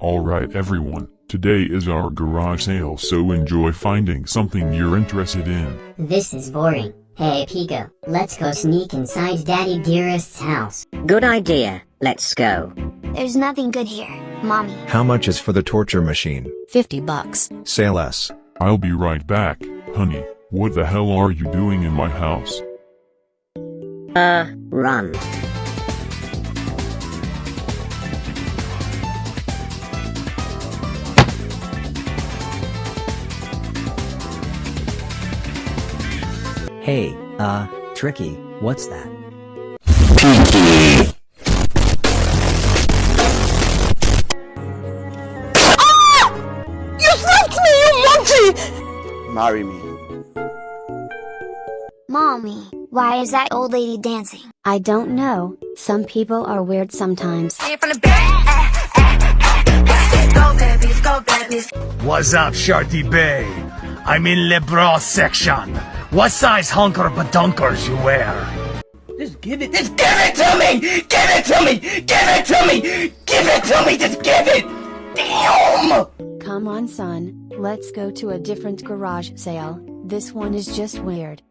Alright everyone, today is our garage sale so enjoy finding something you're interested in. This is boring. Hey Pico, let's go sneak inside Daddy Dearest's house. Good idea, let's go. There's nothing good here, Mommy. How much is for the torture machine? 50 bucks. Say less. I'll be right back, honey. What the hell are you doing in my house? Uh, run. Hey, uh, Tricky, what's that? You slapped me, you monkey! Marry me. Mommy, why is that old lady dancing? I don't know, some people are weird sometimes. What's up, Shorty Bay? I'm in the bra section. What size hunker badunkers you wear? Just give it, just give it to me! Give it to me! Give it to me! Give it to me! Just give it! Damn! Come on son, let's go to a different garage sale, this one is just weird.